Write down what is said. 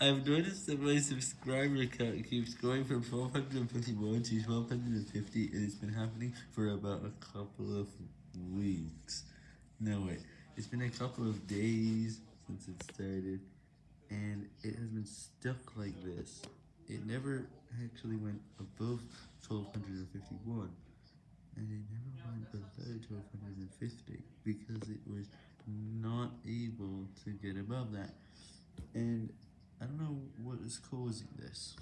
I've noticed that my subscriber count keeps going from 1251 to 1250, and it's been happening for about a couple of weeks. No, wait, it's been a couple of days since it started, and it has been stuck like this. It never actually went above 1251, and it never went below 1250, because it was not able to get above that, and is causing this.